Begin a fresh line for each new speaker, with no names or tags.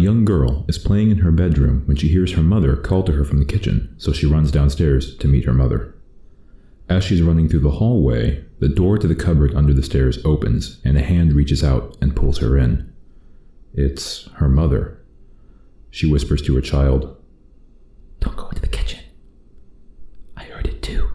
young girl is playing in her bedroom when she hears her mother call to her from the kitchen, so she runs downstairs to meet her mother. As she's running through the hallway, the door to the cupboard under the stairs opens, and a hand reaches out and pulls her in. It's her mother. She whispers to her child, Don't go into the kitchen. I heard it too.